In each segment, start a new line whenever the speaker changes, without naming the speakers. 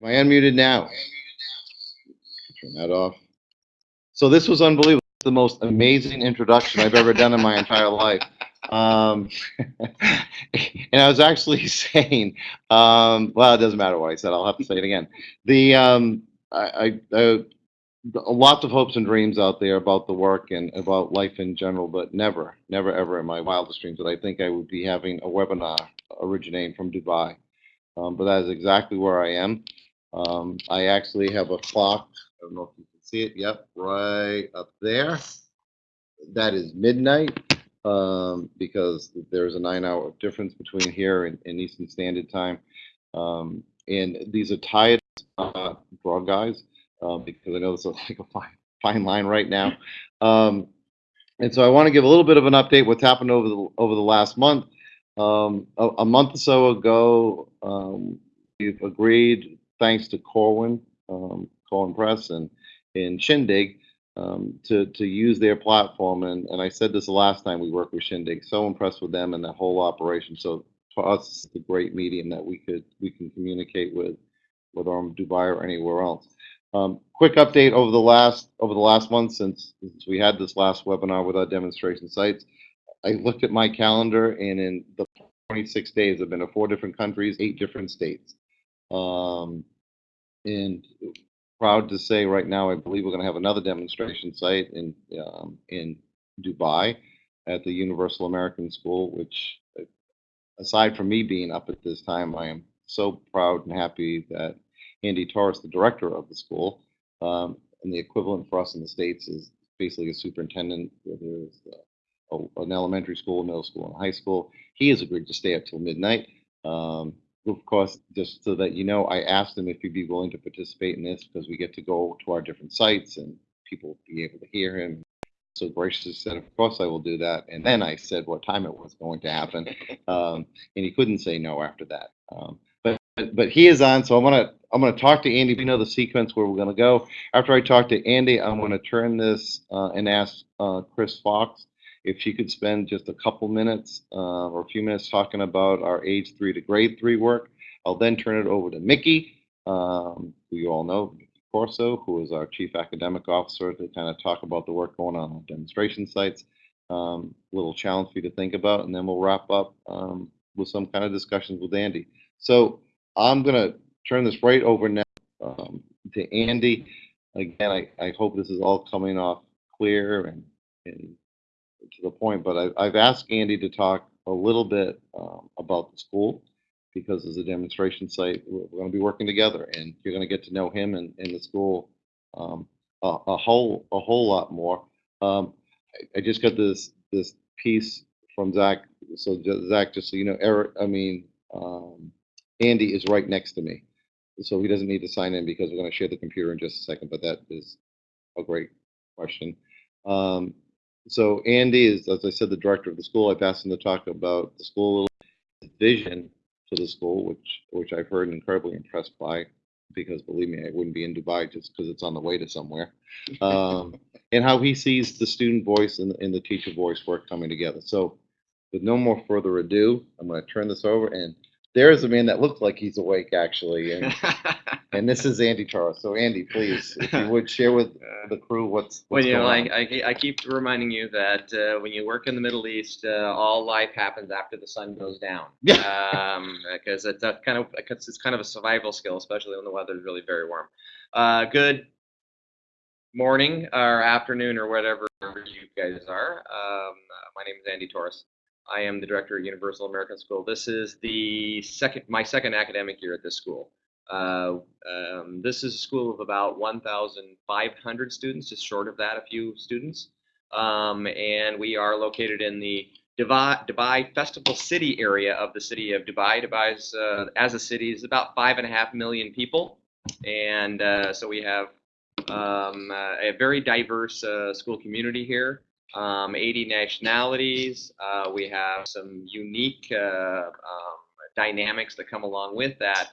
Am I unmuted now? Turn that off. So this was unbelievable. The most amazing introduction I've ever done in my entire life. Um, and I was actually saying, um, well, it doesn't matter what I said. I'll have to say it again. The um, I, I, I lots of hopes and dreams out there about the work and about life in general, but never, never, ever in my wildest dreams that I think I would be having a webinar originating from Dubai. Um, but that is exactly where I am. Um, I actually have a clock. I don't know if you can see it. Yep, right up there. That is midnight um, because there's a nine-hour difference between here and, and Eastern Standard Time. Um, and these are tired uh, broad guys uh, because I know this is like a fine, fine line right now. Um, and so I want to give a little bit of an update what's happened over the over the last month. Um, a, a, month or so ago, um, we've agreed, thanks to Corwin, um, Corwin Press, and in Shindig, um, to to use their platform. And and I said this the last time we worked with Shindig. So impressed with them and that whole operation. So for us, it's a great medium that we could we can communicate with, whether I'm Dubai or anywhere else. Um, quick update over the last over the last month since, since we had this last webinar with our demonstration sites. I looked at my calendar and in the 26 days I've been to four different countries, eight different states. Um, and proud to say right now I believe we're going to have another demonstration site in um, in Dubai at the Universal American School, which aside from me being up at this time, I am so proud and happy that Andy Torres, the director of the school, um, and the equivalent for us in the States is basically a superintendent, whether uh, an elementary school, middle school, and high school. He has agreed to stay up till midnight. Um, of course, just so that you know, I asked him if he'd be willing to participate in this because we get to go to our different sites and people be able to hear him. So graciously said, of course I will do that. And then I said what time it was going to happen. Um, and he couldn't say no after that. Um, but he is on, so I'm gonna I'm gonna talk to Andy. We know the sequence where we're gonna go. After I talk to Andy, I'm gonna turn this uh, and ask uh, Chris Fox if she could spend just a couple minutes uh, or a few minutes talking about our age three to grade three work. I'll then turn it over to Mickey, um, who you all know, Corso, who is our chief academic officer, to kind of talk about the work going on on demonstration sites. Um, little challenge for you to think about, and then we'll wrap up um, with some kind of discussions with Andy. So I'm going to turn this right over now um, to Andy. Again, I, I hope this is all coming off clear and, and to the point, but I, have asked Andy to talk a little bit um, about the school because as a demonstration site, we're, we're going to be working together and you're going to get to know him and, and the school um, a, a, whole a whole lot more. Um, I, I, just got this this piece from Zach. So Zach, just so you know, Eric, I mean, um, Andy is right next to me. So he doesn't need to sign in because we're going to share the computer in just a second, but that is a great question. Um, so Andy is, as I said, the director of the school. I've asked him to talk about the school vision for the school, which which I've heard incredibly impressed by, because believe me, I wouldn't be in Dubai just because it's on the way to somewhere, um, and how he sees the student voice and, and the teacher voice work coming together. So with no more further ado, I'm going to turn this over and there is a man that looked like he's awake actually, and and this is Andy Charles. So Andy, please, if you would share with the crew what's, what's
well, you know,
I,
I, I keep reminding you that uh, when you work in the Middle East, uh, all life happens after the sun goes down. Yeah. Um, because it's a kind of cause it's kind of a survival skill, especially when the weather is really very warm. Uh, good morning or afternoon or whatever you guys are. Um, my name is Andy Torres. I am the director at Universal American School. This is the second, my second academic year at this school. Uh, um, this is a school of about 1,500 students, just short of that, a few students. Um, and we are located in the Dubai, Dubai, Festival City area of the city of Dubai. Dubai is, uh, as a city, is about five and a half million people. And uh, so we have um, uh, a very diverse uh, school community here um, 80 nationalities. Uh, we have some unique uh, um, dynamics that come along with that.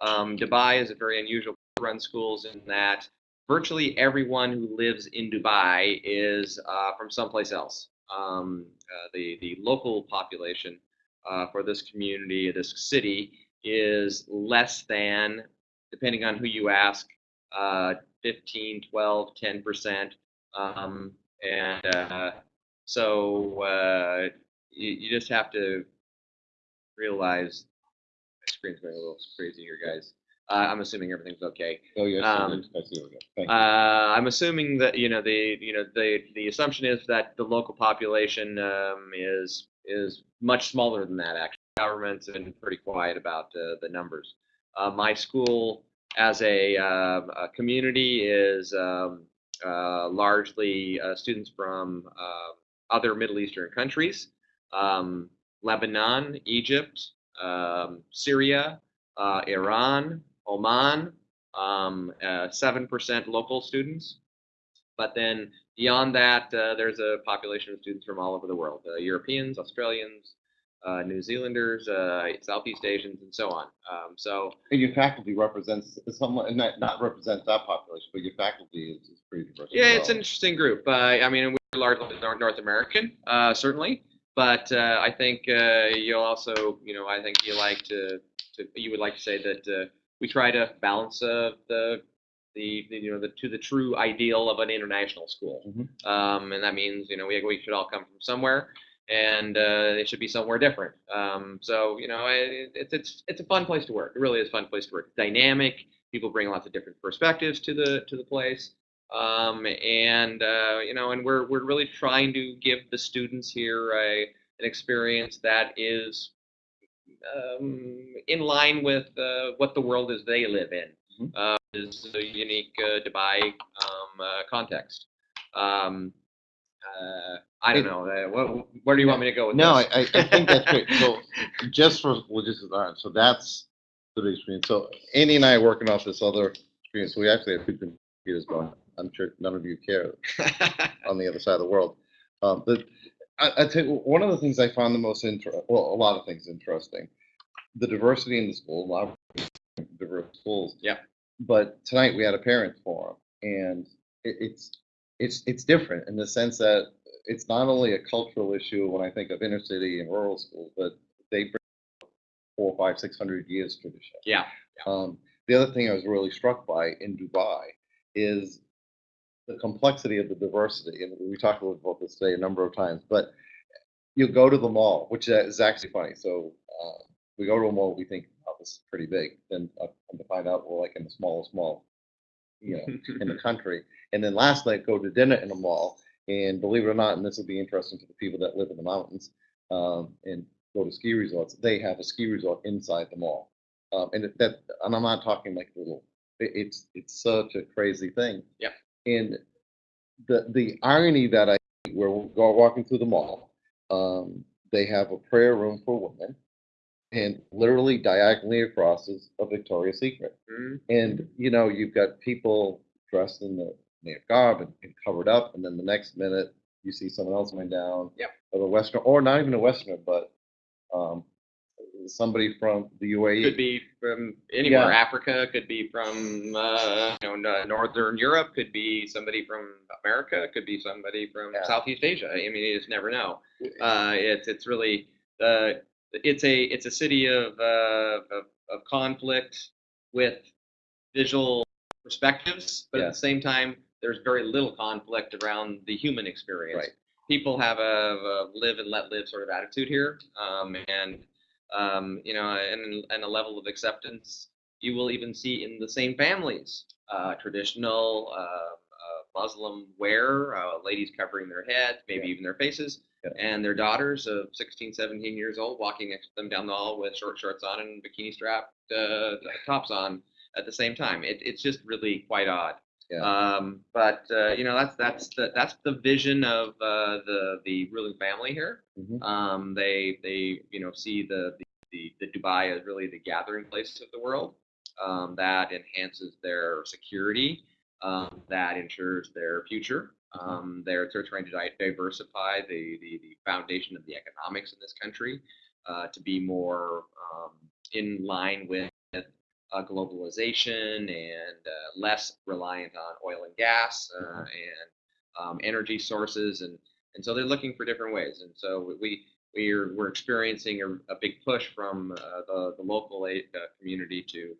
Um, Dubai is a very unusual run schools in that virtually everyone who lives in Dubai is uh, from someplace else. Um, uh, the, the local population uh, for this community, this city, is less than depending on who you ask, uh, 15, 12, 10%. Um, and uh, so uh, you, you just have to realize my screen's going a little crazy here, guys. Uh, I'm assuming everything's okay.
Oh, yes,
Um,
I see what we got. Thank you.
Uh, I'm assuming that you know the you know the the assumption is that the local population um, is is much smaller than that. Actually, government's been pretty quiet about uh, the numbers. Uh, my school, as a, um a community, is um, largely uh, students from uh, other Middle Eastern countries, um, Lebanon, Egypt, um, Syria, uh, Iran, Oman, um, uh, 7% local students. But then beyond that, uh, there's a population of students from all over the world uh, Europeans, Australians, uh, New Zealanders, uh, Southeast Asians, and so on. Um, so,
And your faculty represents, somewhat, not, not represents that population, but your faculty is, is pretty diverse.
yeah, it's an interesting group. Uh, I mean, we're largely North, North American, uh, certainly. But uh, I think uh, you'll also, you know, I think you like to, to you would like to say that uh, we try to balance uh, the, the, the, you know, the to the true ideal of an international school,
Mhm.
um, and that means, you know, we we should all come from somewhere, and uh, it should be somewhere different. Um, so, you know, it, it's it's it's a fun place to work. It really is a fun place to work. It's dynamic. People bring lots of different perspectives to the to the place um, and uh, you know, and we're we're really trying to give the students here a an experience that is um, in line with uh, what the world is they live in. Uh, is a unique uh, Dubai um, uh, context. Um, uh, I don't know. Uh, what, where do you want me to go with
No, I,
this?
I I think that's great. So just for all right, so that's the big screen. So Andy and I are working off this other screen. So we actually have two computers going. I'm sure none of you care on the other side of the world. Um, but I, I tell you, one of the things I found the most interesting, well, a lot of things interesting, the diversity in the school, a lot of diverse schools.
Yeah.
But tonight we had a parents forum, and it, it's it's it's different in the sense that it's not only a cultural issue when I think of inner city and rural schools, but they bring four, five, six hundred years tradition.
yeah.
Um, the other thing I was really struck by in Dubai is the complexity of the diversity, and we talked about this today a number of times. But you go to the mall, which is actually funny. So uh, we go to a mall, we think, "Oh, this is pretty big." Then uh, come to find out, we're like in the smallest mall, you know, in the country. And then last night, go to dinner in a mall, and believe it or not, and this will be interesting to the people that live in the mountains um, and go to ski resorts. They have a ski resort inside the mall, um, and that, and I'm not talking like little. it- It's it's such a crazy thing.
Yeah.
And the the irony that I where we're go walking through the mall, um, they have a prayer room for women, and literally diagonally across is a Victoria's Secret.
Mhm.
And you know, you've got people dressed in the native garb and, and covered up, and then the next minute you see someone else coming down,
Yep.
of a Western, or not even a Westerner, but um, somebody from the. UAE.
Could be from anywhere.
Yeah.
Africa could be from uh, you know northern Europe. Could be somebody from America. Could be somebody from
Yeah.
Southeast Asia. I mean, you just never know. Uh, it's it's really uh, it's a it's a city of, uh, of of conflict with visual perspectives, but
Yeah.
at the same time, there's very little conflict around the human experience.
Right.
People have a, a live and let live sort of attitude here, um, and um, you know, and, and a level of acceptance you will even see in the same families. Uh, traditional uh, uh, Muslim wear, uh, ladies covering their heads, maybe
Yeah.
even their faces,
Yeah.
and their daughters of 16, 17 years old walking next to them down the hall with short shorts on and bikini strapped uh, tops on at the same time. It, it's just really quite odd.
Yeah.
Um, but uh, you know that's that's the that's the vision of uh, the the ruling family here.
Mhm.
Um, they they you know see the, the the the Dubai as really the gathering place of the world. Um, that enhances their security. Um, that ensures their future. Um, they're they're trying to di- diversify the, the the foundation of the economics in this country uh, to be more um, in line with uh, globalization and uh, less reliant on oil and gas uh, and um, energy sources, and and so they're looking for different ways. And so we we're we're experiencing a, a big push from uh, the the local aid, uh, community to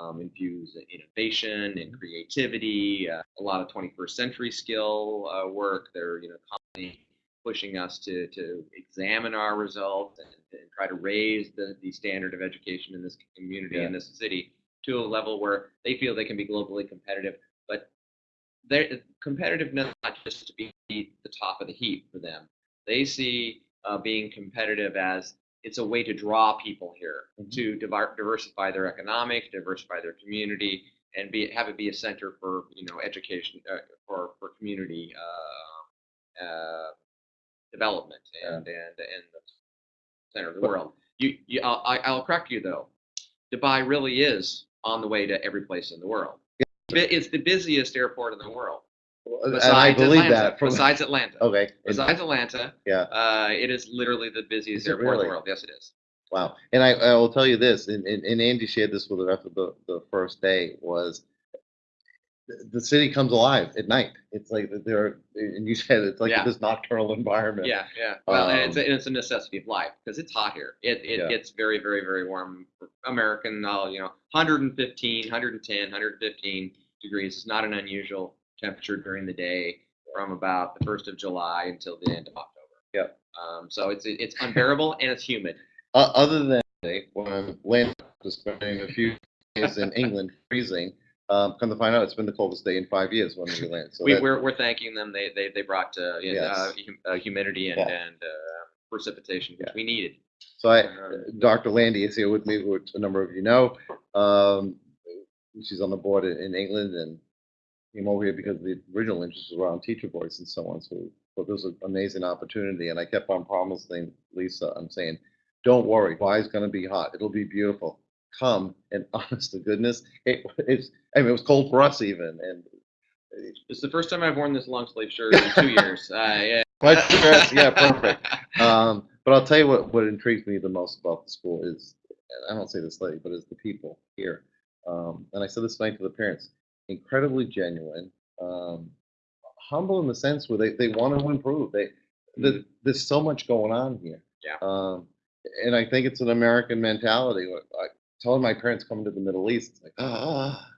um, infuse innovation and creativity, uh, a lot of 21st century skill uh, work. They're you know constantly pushing us to to examine our results and, and try to raise the, the standard of education in this community in this city to a level where they feel they can be globally competitive. But their competitiveness not just to be the top of the heap for them. They see uh, being competitive as it's a way to draw people here
Mhm.
to diversify their economic, diversify their community, and be have it be a center for you know education uh, for for community uh, uh, development and and and the center of the
But-
world. You, you I'll, I'll correct you though. Dubai really is on the way to every place in the world. It's the busiest airport in the world.
And
Besides
I believe
Atlanta,
that from,
besides Atlanta.
okay. and-
Besides Atlanta,
Yeah.
uh, it is literally the busiest airport in the world. Yes, it is.
Wow. And I, I will tell you this, and, and, and Andy shared this with us after the, the first day was the, city comes alive at night. It's like there, and you said it's like
Yeah.
this nocturnal environment.
Yeah, yeah. Well, and it's,
Um,
a, it's a necessity of life because it's hot here. It, it
Yeah.
gets very, very, very warm. American, uh, you know, 115, 110, 115 degrees is not an unusual temperature during the day from about the 1st of July until the end of October.
Yep.
Um, so it's it's unbearable and it's humid.
Uh, other than when I'm landing, spending a few days in England freezing, um, come to find out it's been the coldest day in five years when we land. So
we,
that-
we're, we're thanking them. They they, they brought uh, know, uh, hum- uh, humidity and,
Yeah.
and uh, precipitation, which
Yeah.
we needed.
So I,
Um,
Dr. Landy is here with me, which a number of you know. Um, she's on the board in, in England and came over here because the original interest was around teacher voice and so on. So, so this was an amazing opportunity. And I kept on promising Lisa, I'm saying, don't worry, Dubai's going to be hot. It'll be beautiful. Come and honest to goodness, it, it's, I mean, it was cold for us even. And
It's the first time I've worn this long sleeve shirt in two years. Uh, yeah.
Quite stressed, yeah, perfect. Um, but I'll tell you what, what intrigues me the most about the school is, and I don't say this lady, but it's the people here. Um, and I said this night to the parents, incredibly genuine, um, humble in the sense where they, they want to improve. They, the, there's so much going on here.
Yeah.
Um, and I think it's an American mentality. I told my parents coming to the Middle East, it's like, ah,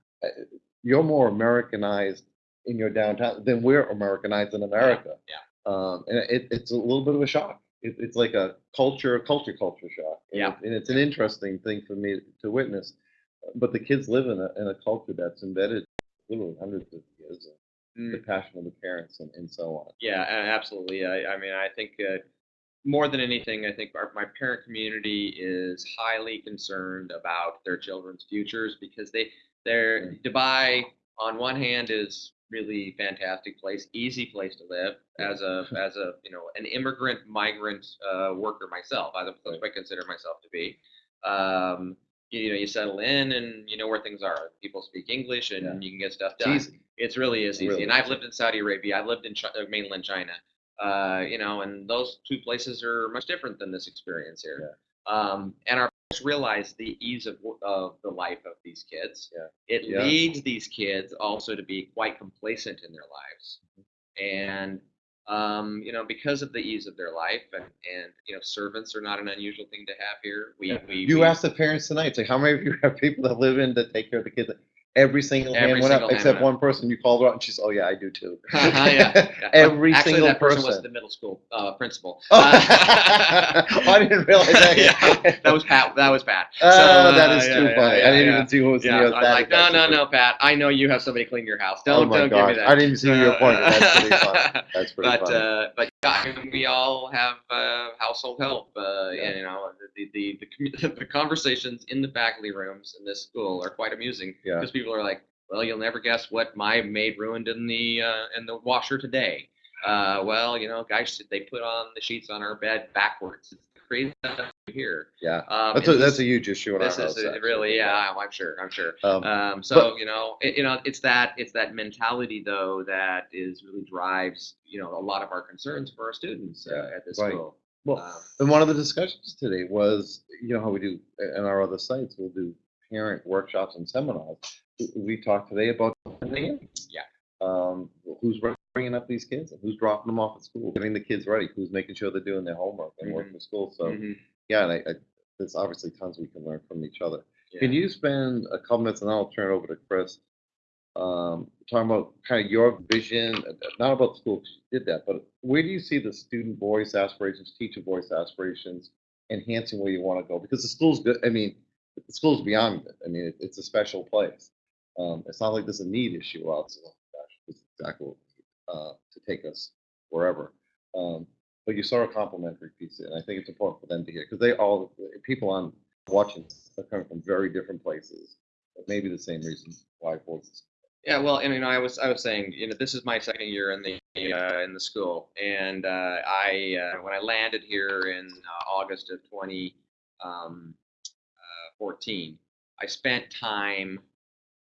you're more Americanized in your downtown than we're Americanized in America.
yeah.
Um, and it, it's a little bit of a shock. It, it's like a culture, culture, culture shock. And
Yeah.
it- And it's an interesting thing for me to witness. But the kids live in a, in a culture that's embedded literally hundreds of years.
Mm.
The passion of the parents and, and so on.
Yeah, absolutely. I, I mean, I think uh, more than anything, I think our, my parent community is highly concerned about their children's futures because they, they're Dubai on one hand is really fantastic place, easy place to live as a as a you know an immigrant migrant uh, worker myself. I, that's what I consider myself to be. Um, you, know, you settle in and you know where things are. People speak English and
Yeah.
you can get stuff
It's
done.
easy.
It's really is easy.
really
and I've lived in Saudi Arabia. I've lived in Chi- uh, mainland China. Uh, you know, and those two places are much different than this experience here. Um, and our parents realize the ease of, of the life of these kids.
Yeah.
It
Yeah.
leads these kids also to be quite complacent in their lives. And um, you know, because of the ease of their life, and, and you know, servants are not an unusual thing to have here. We,
Yeah.
we
You
we-
asked the parents tonight, say, how many of you have people that live in that take care of the kids? Every single hand
Every
went up,
hand
except
went
one person. You called her out, and she's, oh yeah, I do too.
yeah, yeah.
Every
Actually,
single
that person, was the middle school uh, principal.
Oh,
Uh,
I didn't realize that.
yeah, that was Pat. That was Pat.
Oh,
So, uh,
is
yeah,
too funny. I didn't even see who was
Yeah,
the
was like, no, no, no, Pat. I know you have somebody clean your house.
Oh
Don't,
my
don't give me that.
I didn't even see who you were. That's pretty
Uh,
funny. That's pretty
but
funny.
uh, but yeah, I mean, we all have uh, household help. Uh,
Yeah.
and, you know, the the, the the conversations in the faculty rooms in this school are quite amusing
Yeah.
because people are like, well, you'll never guess what my maid ruined in the uh, in the washer today. Uh, well, you know, guys, they put on the sheets on our bed backwards. It's crazy stuff here.
Yeah.
Um,
That's a, that's a huge issue in our
this
house.
is really, yeah, I'm- I'm sure, I'm sure.
Um,
Um, so you know, it, you know, it's that it's that mentality though that is really drives you know a lot of our concerns for our students uh, at this
right.
school.
well,
Um,
and one of the discussions today was, you know, how we do in our other sites, we'll do parent workshops and seminars. We- talked today about
Yeah.
Um, who's bringing up these kids and who's dropping them off at school, getting the kids ready, who's making sure they're doing their homework and working
Mhm.
for school. So
mhm.
yeah, and I, I, there's obviously tons we can learn from each other. Can you spend a couple minutes, and then I'll turn it over to Chris, um, talking about kind of your vision, not about the school, 'cause you did that, but where do you see the student voice aspirations, teacher voice aspirations, enhancing where you want to go? Because the school's good, I mean, the school's beyond it. I mean, it- it's a special place. Um, it's not like there's a need issue there. Gosh, this is exactly, what- uh, to take us wherever. Um, but you saw a complimentary piece, and I think it's important for them to hear, because they all, people on watching are coming from very different places. Maybe the same reason why voices.
Yeah, well, and you know, I was I was saying, you know, this is my second year in the uh, in the school, and uh, I uh, when I landed here in uh, August of 2014, I spent time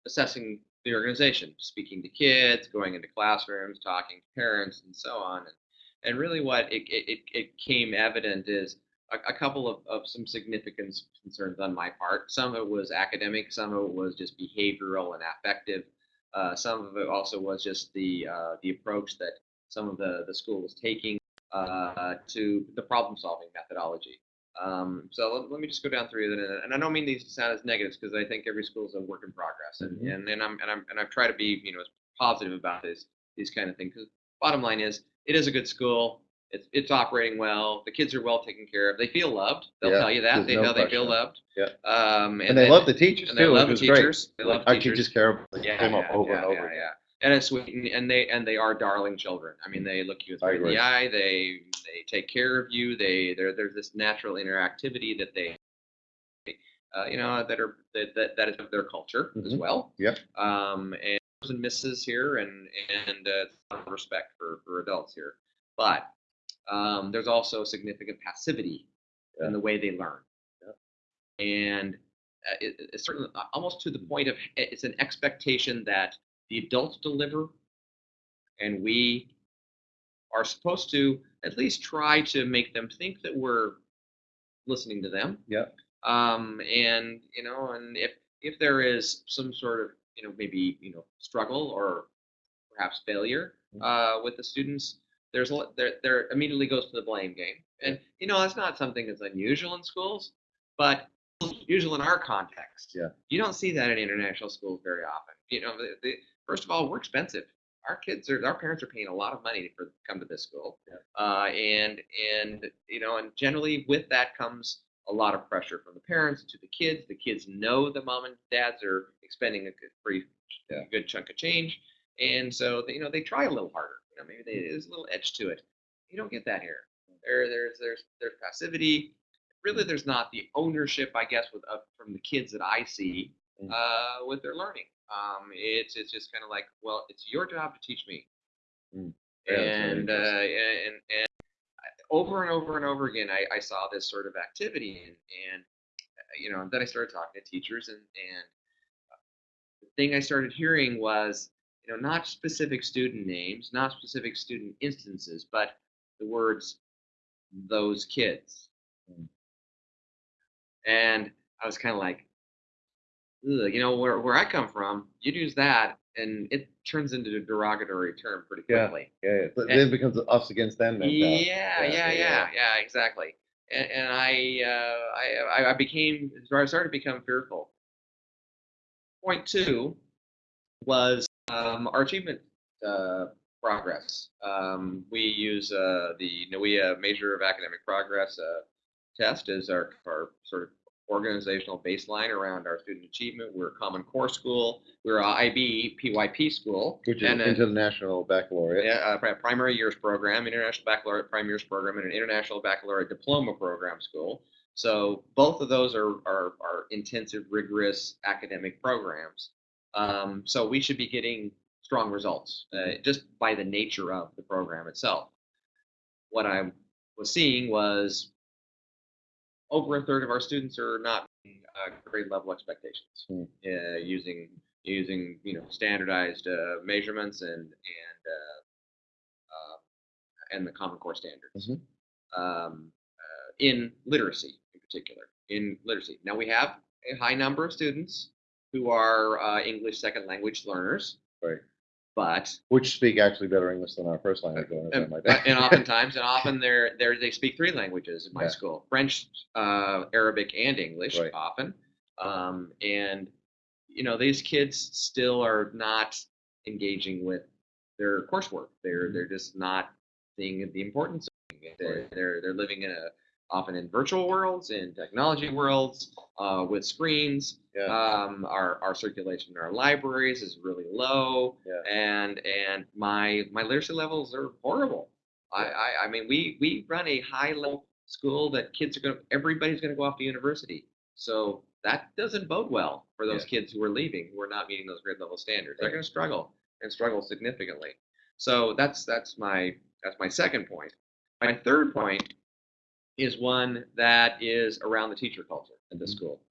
assessing the organization, speaking to kids, going into classrooms, talking to parents, and so on. And, and really, what it, it, it- came evident is a, a couple of, of some significant concerns on my part. Some of it was academic, some of it was just behavioral and affective. Uh, some of it also was just the uh, the approach that some of the, the school was taking uh, to the problem solving methodology. Um, so let, let me just go down through it, and, and I don't mean these to sound as negatives because I think every school is a work in progress, and
Mhm.
and, and I'm and I'm and I've tried to be you know as positive about this these kind of things. Because bottom line is, it is a good school. It's it's operating well. The kids are well taken care of. They feel loved. They'll
Yeah,
tell you that. They
no
know they feel loved.
Yeah.
Um,
And they
then-
love the teachers
and they love
is great.
teachers. They love
Our
teachers.
teachers care, they
Yeah,
came up
yeah,
over
yeah,
and over
yeah, yeah. And it's sweet, and- and they and they are darling children. I mean, they look you in the eye. They they take care of you. They there there's this natural interactivity that they, uh, you know, that are that that, that is of their culture as
Mhm.
well.
Yep.
Um, and and misses here, and and uh, a lot of respect for for adults here, but um, there's also significant passivity
Yeah.
in the way they learn.
Yep.
And uh, it, it's certainly almost to the point of it's an expectation that the adults deliver, and we are supposed to at least try to make them think that we're listening to them.
Yeah.
Um, and you know, and if if there is some sort of you know maybe you know struggle or perhaps failure
Mhm.
uh, with the students, there's a, lot- there there immediately goes to the blame game. And you know, that's not something that's unusual in schools, but usual in our context.
Yeah.
You don't see that in international schools very often. You know, the, the, first of all, we're expensive. Our kids are, our parents are paying a lot of money for to come to this school,
Yeah.
uh, and and you know, and generally with that comes a lot of pressure from the parents to the kids. The kids know the mom and dads are expending a good, pretty
Yeah.
good chunk of change, and so they, you know they try a little harder. You know, maybe they, there's a little edge to it. You don't get that here. There, there's there's there's passivity. Really, there's not the ownership, I guess, with uh, from the kids that I see
Mm.
uh, with their learning. Um, it's it's just kind of like, well, it's your job to teach me,
Mm. Yeah,
and, uh, and and over and over and over again, I, I saw this sort of activity, and and uh, you know, then I started talking to teachers, and and the thing I started hearing was, you know, not specific student names, not specific student instances, but the words "those kids,"
Mm.
and I was kind of like, Ugh, you know, where where I come from, you'd use that, and it turns into a derogatory term pretty quickly.
Yeah, yeah. But
And-
then it becomes an us against them.
Yeah,
Yeah,
yeah,
yeah,
yeah, yeah, exactly. And, and I, uh, I, I became, I started to become fearful. Point two was um, our achievement uh, progress. Um, we use uh, the NWEA Measure of Academic Progress uh, test as our, our sort of organizational baseline around our student achievement. We're a Common Core school. We're a IB PYP school.
Which is
and, uh,
international baccalaureate.
yeah, uh, pri- primary years program, international baccalaureate primary years program, and an international baccalaureate diploma program school. So both of those are are, are intensive, rigorous academic programs. Um, so we should be getting strong results uh, just by the nature of the program itself. What I was seeing was over a third of our students are not meeting, uh, grade level expectations
Hmm.
uh, using using you know standardized uh, measurements and and uh, uh, and the Common Core standards
Mhm.
um, uh, in literacy in particular. In literacy, now we have a high number of students who are uh, English second language learners,
Right.
But
Which speak actually better English than our first language. or
and,
like that.
and oftentimes, and often they're, they're, they speak three languages in my
Yeah.
school: French, uh, Arabic, and English.
Right.
Often, Um, and you know, these kids still are not engaging with their coursework. They're they're just not seeing the importance of it. They're they're, they're living in a often in virtual worlds, in technology worlds, uh, with screens.
Yeah.
Um, our our circulation in our libraries is really low,
Yeah.
and and my my literacy levels are horrible. I, I I mean we we run a high level school that kids are going to everybody's going to go off to university. So that doesn't bode well for those kids who are leaving who are not meeting those grade level standards. They're going to struggle and struggle significantly. So that's that's my that's my second point. My third point is one that is around the teacher culture at the
Mhm.
school.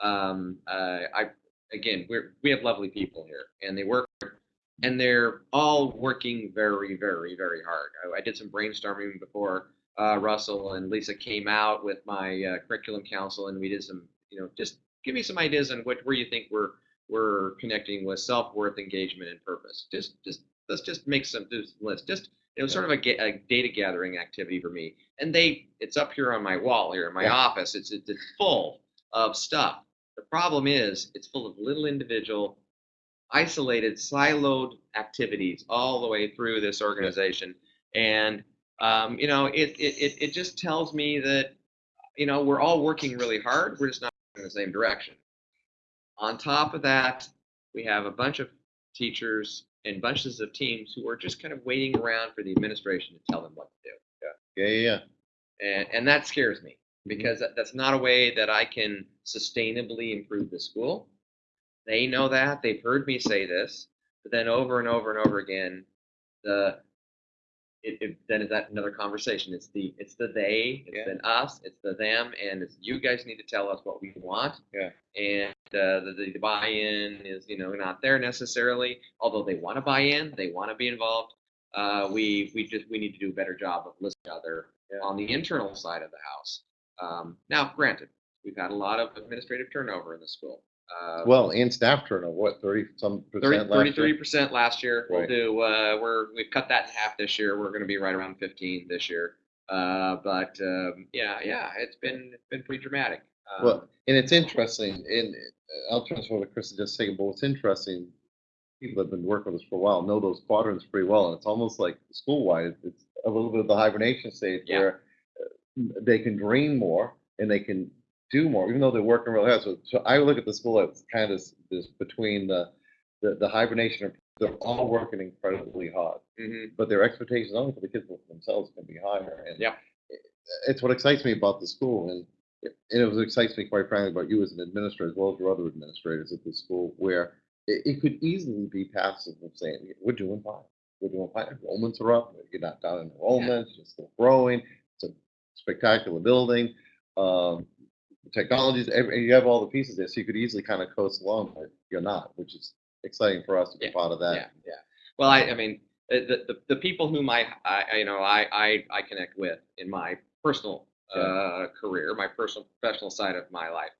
Um, uh, I again, we're we have lovely people here, and they work, and they're all working very, very, very hard. I, I did some brainstorming before uh, Russell and Lisa came out with my uh, curriculum council, and we did some, you know, just give me some ideas on what where you think we're we're connecting with self worth, engagement, and purpose. Just just let's just make some lists. Just it was sort of a, a data gathering activity for me, and they it's up here on my wall here in my
Yeah.
office. It's it's full of stuff. The problem is it's full of little individual, isolated, siloed activities all the way through this organization, and um, you know it, it it it just tells me that you know we're all working really hard. We're just not in the same direction. On top of that, we have a bunch of teachers and bunches of teams who are just kind of waiting around for the administration to tell them what to do
Yeah, yeah, yeah.
and and that scares me mm-hmm. because that, that's not a way that I can sustainably improve the school. They know that they've heard me say this, but then over and over and over again, the it, it then is that another conversation. It's the it's the they, it's
Yeah.
then us, it's the them, and it's you guys need to tell us what we want.
Yeah.
And uh, the, the buy-in is you know not there necessarily. Although they want to buy in, they want to be involved. Uh, we we just we need to do a better job of listening to other
Yeah.
on the internal side of the house. Um, now, granted, we've had a lot of administrative turnover in the school. Uh,
Well, and staff turnover, what, thirty some
30,
percent last Thirty-three
percent last year. We'll
Right.
do. Uh, we're we've cut that in half this year. We're going to be right around 15 this year. Uh, but um, yeah, yeah, it's been it's been pretty dramatic. Um,
Well, and it's interesting, and uh, I'll transfer to Chris in just a second, but what's interesting, people that have been working with us for a while know those quadrants pretty well, and it's almost like school-wide, it's a little bit of the hibernation stage
Yeah.
where uh, they can dream more and they can do more, even though they're working really hard. So, so I look at the school as kind of this between the, the, the hibernation, they're all working incredibly hard,
mhm.
but their expectations only for the kids themselves can be higher. And
Yeah.
it's what excites me about the school, and it, it was excites me quite frankly about you as an administrator as well as your other administrators at the school, where it, it could easily be passive of saying we're doing fine, we're doing fine. Enrollments are up, you're not down in enrollments, you're still growing. It's a spectacular building. Um, the technologies, every, you have all the pieces there, so you could easily kind of coast along, but you're not, which is exciting for us to be
Yeah,
part of that.
Yeah, yeah. Well, I, I mean, the, the, the people whom I, I, you know, I, I, I connect with in my personal uh, career, my personal professional side of my life,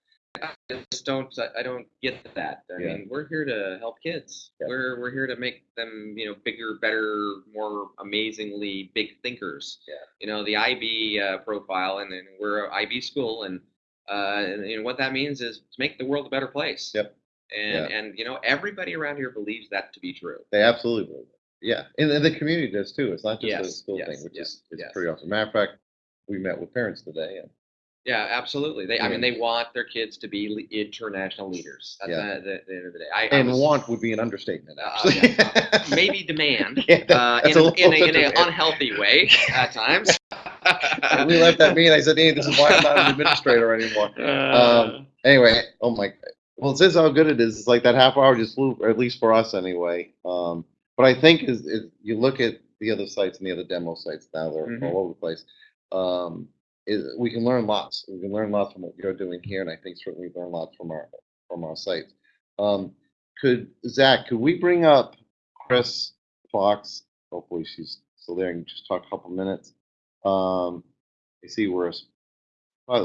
I just don't, I don't get that. I
Yeah.
mean, we're here to help kids.
Yeah.
We're, we're here to make them, you know, bigger, better, more amazingly big thinkers.
Yeah.
You know, the IB uh, profile, and then we're an IB school, and, uh, and, and what that means is to make the world a better place.
Yep.
And, and you know, everybody around here believes that to be true.
They absolutely believe it. Yeah, and, and the community does too. It's not just a school
yes,
thing, which
yes,
is it's
yes.
pretty awesome. Matter of fact, we met with parents today, and
Yeah, absolutely. They, I mean, they want their kids to be international leaders. That's
Yeah.
the, the, end of the day. I, I
and
was-
want would be an understatement,
Uh,
actually.
maybe demand
Yeah, that-
uh, in,
a
in, a, in an unhealthy way at times.
We left that meeting. I said, "Hey, this is why I'm not an administrator anymore." Um, Anyway, oh my, well, it says how good it is. It's like that half hour just flew, or at least for us anyway. Um, but I think is, is you look at the other sites and the other demo sites now, they're
Mhm.
all over the place. Um, is, we can learn lots. We can learn lots from what you're doing here, and I think certainly learn lots from our from our sites. Um, could Zach, could we bring up Chris Fox? Hopefully she's still there and just talk a couple minutes. Um, I see we're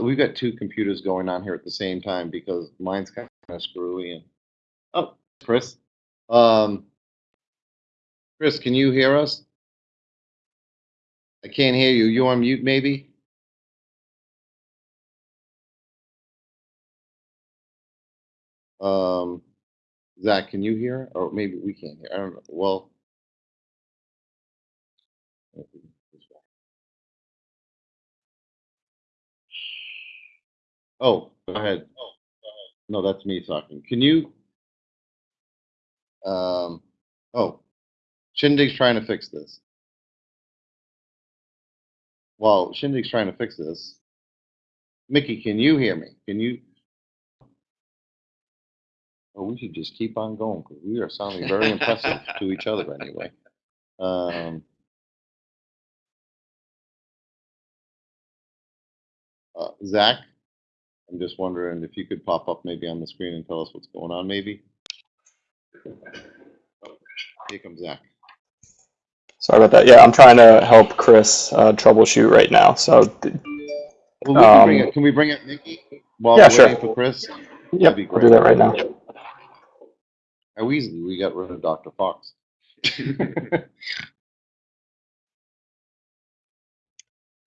we've got two computers going on here at the same time because mine's kind of screwy and oh, Chris, um, Chris, can you hear us? I can't hear you. You on mute, maybe? Um, Zach, can you hear? Or maybe we can't hear. I don't know. Well. Oh, go ahead. No, that's me talking. Can you? Um, oh, Shindig's trying to fix this. Well, Shindig's trying to fix this. Mickey, can you hear me? Can you? Oh, we should just keep on going because we are sounding very impressive to each other anyway. Um, uh, Zach, I'm just wondering if you could pop up maybe on the screen and tell us what's going on, maybe? Here comes Zach.
Sorry about that. Yeah, I'm trying to help Chris uh, troubleshoot right now. So, th-
Well, we can bring
Um,
it, can we bring it, Mickey? While
Yeah,
we're
sure.
waiting for Chris?
yep,
be
I'll do that right now.
How easily we got rid of Dr. Fox.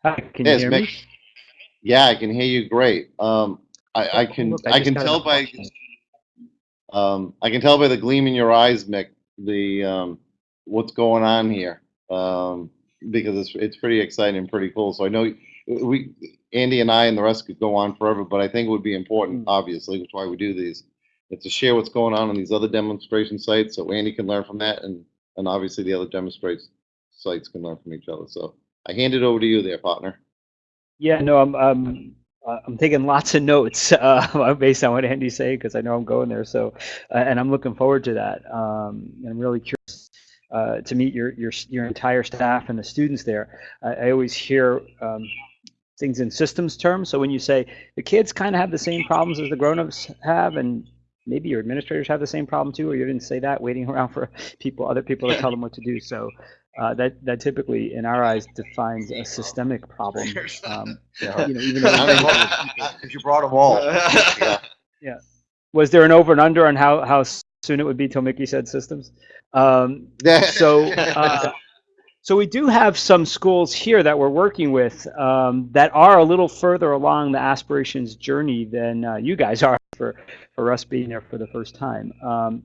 Hi, can you
Yes,
hear
Mick.
me?
Yeah, I can hear you great. Um, I, I can,
look,
I
just
can tell by, um, I can tell by the gleam in your eyes, Mick, the, um, what's going on here. Um, because it's, it's pretty exciting and pretty cool. So I know we, Andy and I and the rest could go on forever, but I think it would be important,
Mm.
obviously, that's why we do these. Is to share what's going on on these other demonstration sites, so Andy can learn from that and, and obviously the other demonstration sites can learn from each other. So I hand it over to you there, partner.
Yeah, no, I'm uh, I'm taking lots of notes uh, based on what Andy's saying because I know I'm going there. So, uh, and I'm looking forward to that. Um, I'm really curious uh, to meet your your your entire staff and the students there. I, I always hear um, things in systems terms. So when you say the kids kind of have the same problems as the grown-ups have, and maybe your administrators have the same problem too, or you didn't say that, waiting around for people, other people to tell them what to do. So uh, that that typically, in our eyes, defines a systemic problem. Um, you know, even though
Because you brought them all.
was there an over and under on how how soon it would be till Mickey said systems? Um, so uh, so we do have some schools here that we're working with um, that are a little further along the aspirations journey than uh, you guys are for for us being there for the first time. Um,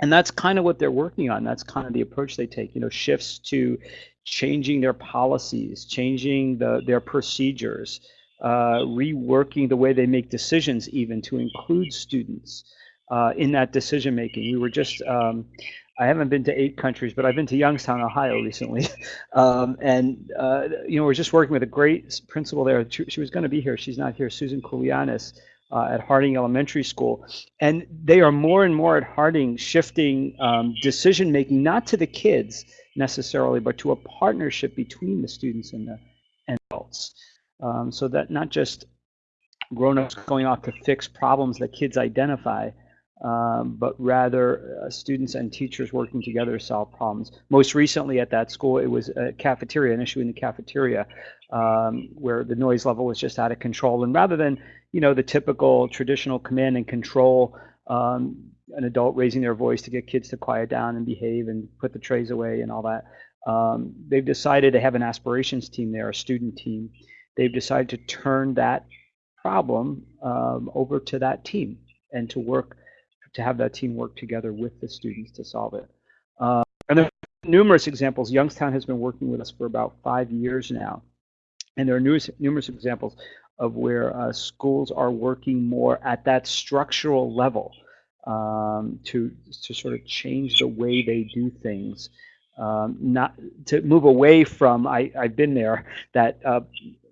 and that's kind of what they're working on. That's kind of the approach they take. You know, shifts to changing their policies, changing the their procedures, uh, reworking the way they make decisions, even to include students uh, in that decision making. We were just um, I haven't been to eight countries, but I've been to Youngstown, Ohio recently. Um, and, uh, you know, we're just working with a great principal there. She, she was going to be here. She's not here, Susan Koulianis uh, at Harding Elementary School. And they are more and more at Harding shifting um, decision making, not to the kids necessarily, but to a partnership between the students and the and adults. Um, so that not just grown-ups going off to fix problems that kids identify, um, but rather uh, students and teachers working together to solve problems. Most recently at that school, it was a cafeteria, an issue in the cafeteria, um, where the noise level was just out of control. And rather than, you know, the typical traditional command and control, um, an adult raising their voice to get kids to quiet down and behave and put the trays away and all that, um, they've decided to have an aspirations team there, a student team. They've decided to turn that problem um, over to that team and to work to have that team work together with the students to solve it. Uh, and there are numerous examples. Youngstown has been working with us for about five years now, and there are numerous, numerous examples of where uh, schools are working more at that structural level um, to to sort of change the way they do things. Um, not to move away from I, I've been there that uh,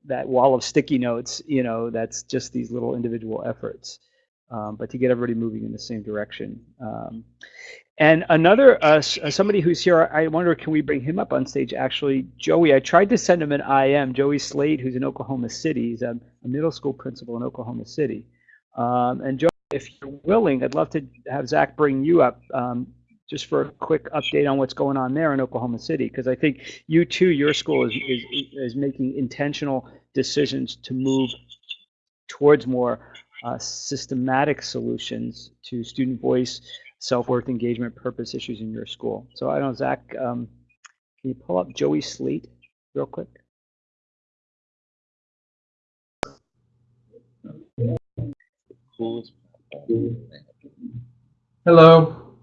that wall of sticky notes you know that's just these little individual efforts um, but to get everybody moving in the same direction. Um, and another, uh, uh, somebody who's here, I wonder, can we bring him up on stage? Actually, Joey, I tried to send him an IM, Joey Slade, who's in Oklahoma City. He's a, a middle school principal in Oklahoma City. Um, and Joey, if you're willing, I'd love to have Zach bring you up um, just for a quick update on what's going on there in Oklahoma City, because I think you too, your school is, is, is making intentional decisions to move towards more uh, systematic solutions to student voice, self-worth, engagement, purpose issues in your school. So I don't know, Zach, um, can you pull up Joey Sleet real quick?
Hello.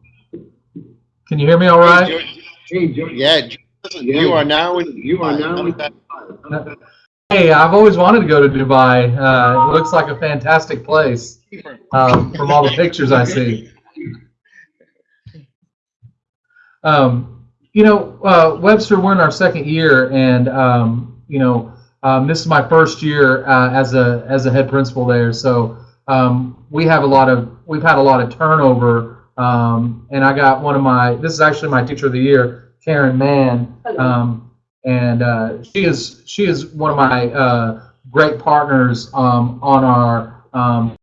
Can you hear me all right?
Yeah, you are now in, you are now in.
Hey, I've always wanted to go to Dubai. Uh, it looks like a fantastic place um, from all the pictures I see. Um, you know, uh, Webster, we're in our second year, and um, you know, um, this is my first year uh, as a as a head principal there. So um, we have a lot of we've had a lot of turnover, um, and I got one of my this is actually my teacher of the year, Karen Mann, um, and uh, she is she is one of my uh, great partners um, on our um,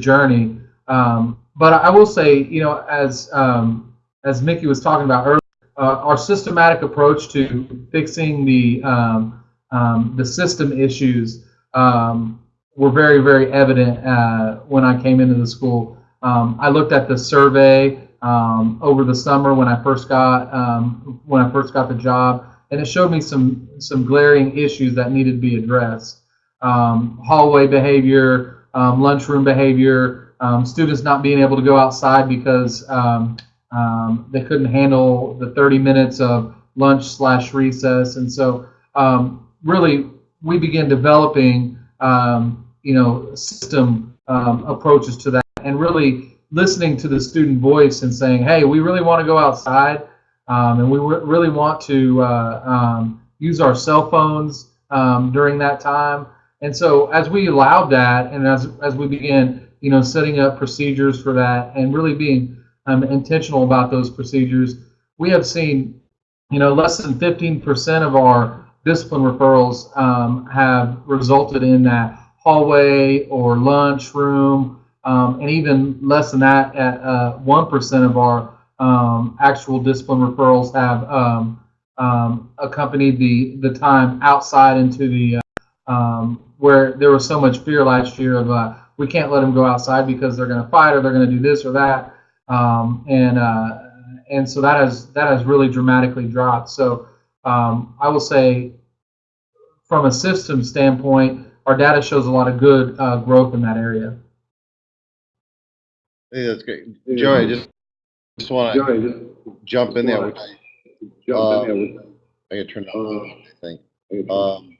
journey. Um, but I will say, you know, as um, as Mickey was talking about earlier, uh, our systematic approach to fixing the um, um, the system issues um, were very, very evident uh, when I came into the school. Um, I looked at the survey um, over the summer when I first got um, when I first got the job, and it showed me some some glaring issues that needed to be addressed. Hallway behavior, lunchroom behavior, students not being able to go outside because um, they couldn't handle the 30 minutes of lunch slash recess, and so um, really we began developing um, you know system um, approaches to that, and really listening to the student voice and saying, hey, we really want to go outside, um, and we re- really want to uh, use our cell phones during that time. And so as we allowed that, and as as we began, you know, setting up procedures for that, and really being um, intentional about those procedures, we have seen, you know, less than 15% of our discipline referrals um, have resulted in that hallway or lunchroom, um, and even less than that, at uh, 1% of our um, actual discipline referrals have um, um, accompanied the the time outside into the uh, um, where there was so much fear last year of uh, we can't let them go outside because they're going to fight or they're going to do this or that, um, and uh, and so that has that has really dramatically dropped. So um, I will say, from a system standpoint, our data shows a lot of good uh, growth in that area.
I that's great. Joey, I just, just want to jump in there. which, uh, I gotta turn it on, I think. Um,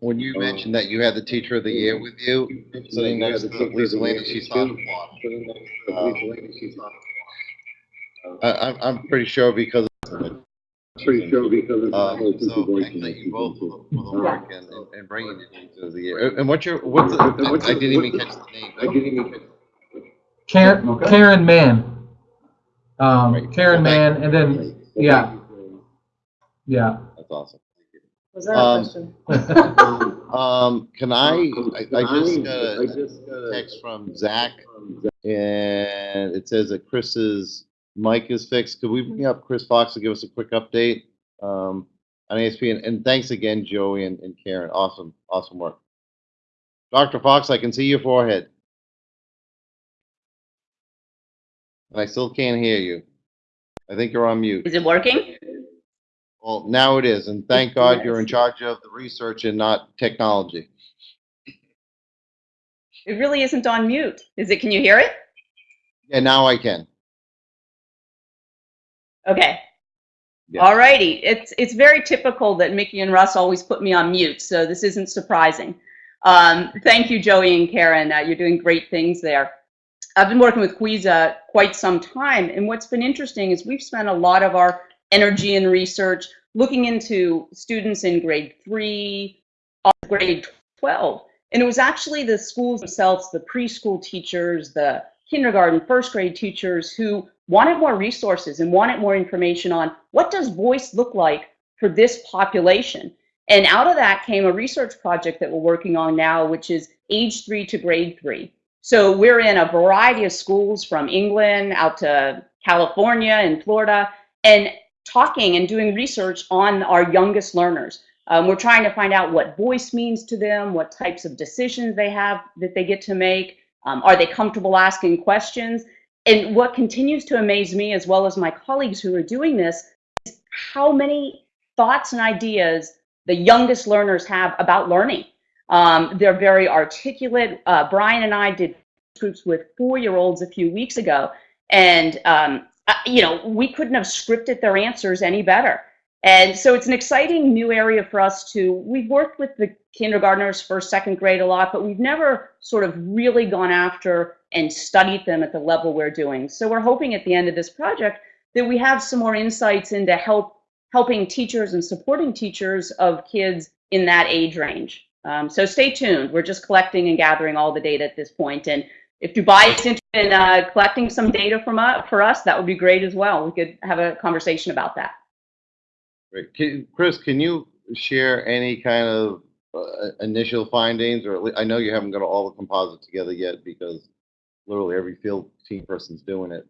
when you mentioned that you had the teacher of the year with you, sitting next to Lisa Lane, she's on the. I, I'm, I'm pretty sure because of it.
Pretty sure because of.
Um, so I thank you both for the for the work and, and- and bringing the teacher of the year. And what's your, what's the, I didn't even catch the name.
I didn't even catch.
Karen,
Okay.
Karen Mann. Um,
Right.
Karen Mann, and then, yeah, yeah.
That's awesome.
Was that
Um,
a question?
Um, can I, I, I just got
just got a
text from Zach and it says that Chris's mic is fixed. Could we bring up Chris Fox to give us a quick update? Um, on ASP and, and thanks again, Joey and, and Karen. Awesome, awesome work. Dr. Fox, I can see your forehead. And I still can't hear you. I think you're on mute.
Is it working?
Well, now it is, and thank God you're in charge of the research and not technology.
It really isn't on mute. Is it? Can you hear it?
Yeah, now I can.
Okay.
Yeah.
All righty. It's it's very typical that Mickey and Russ always put me on mute, so this isn't surprising. Um, thank you, Joey and Karen. Uh, you're doing great things there. I've been working with QISA quite some time, and what's been interesting is we've spent a lot of our energy and research looking into students in grade three, grade 12. And it was actually the schools themselves, the preschool teachers, the kindergarten, first grade teachers who wanted more resources and wanted more information on what does voice look like for this population. And out of that came a research project that we're working on now, which is age three to grade three. So we're in a variety of schools from England out to California and Florida, and talking and doing research on our youngest learners. Um, we're trying to find out what voice means to them, what types of decisions they have that they get to make. Um, are they comfortable asking questions? And what continues to amaze me, as well as my colleagues who are doing this, is how many thoughts and ideas the youngest learners have about learning. Um, they're very articulate. Uh, Brian and I did groups with four-year-olds a few weeks ago, And, um, you know, we couldn't have scripted their answers any better. And so it's an exciting new area for us to, we've worked with the kindergartners, first, second grade a lot, but we've never sort of really gone after and studied them at the level we're doing. So we're hoping at the end of this project that we have some more insights into help helping teachers and supporting teachers of kids in that age range. Um, so stay tuned. We're just collecting and gathering all the data at this point. And if Dubai is interested uh, collecting some data from uh, for us, that would be great as well. We could have a conversation about that.
Great. Can, Chris, can you share any kind of uh, initial findings, or at lea- I know you haven't got all the composite together yet because literally every field team person's doing it.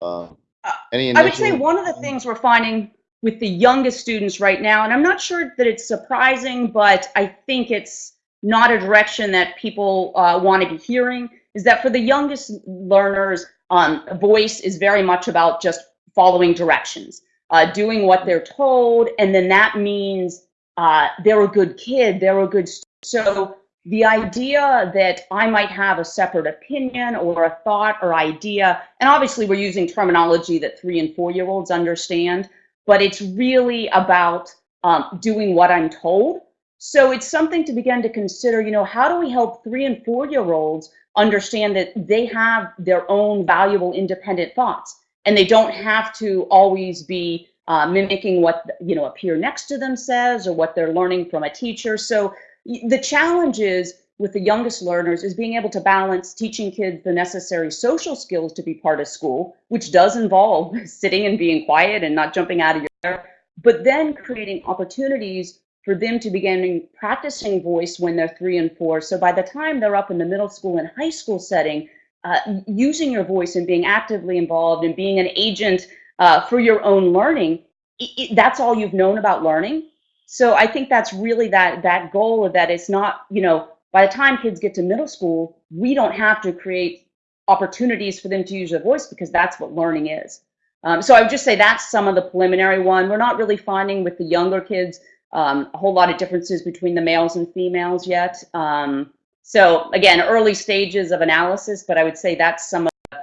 Uh,
Uh,
any
I would say one of the things we're finding with the youngest students right now, and I'm not sure that it's surprising, but I think it's not a direction that people uh, want to be hearing, is that for the youngest learners, um, voice is very much about just following directions, uh, doing what they're told, and then that means uh, they're a good kid, they're a good. st- So the idea that I might have a separate opinion or a thought or idea, and obviously we're using terminology that three and four year olds understand, but it's really about um, doing what I'm told. So it's something to begin to consider, you know, how do we help three and four year olds understand that they have their own valuable independent thoughts and they don't have to always be uh, mimicking what, you know, a peer next to them says or what they're learning from a teacher. So the challenge is with the youngest learners is being able to balance teaching kids the necessary social skills to be part of school, which does involve sitting and being quiet and not jumping out of your chair, but then creating opportunities for them to begin practicing voice when they're three and four. So by the time they're up in the middle school and high school setting, uh, using your voice and being actively involved and being an agent uh, for your own learning, i i that's all you've known about learning. So I think that's really that that goal of that it's not, you know, by the time kids get to middle school, we don't have to create opportunities for them to use their voice because that's what learning is. Um, so I would just say that's some of the preliminary one. We're not really finding with the younger kids um, a whole lot of differences between the males and females yet. Um, so again, early stages of analysis, but I would say that's some of the,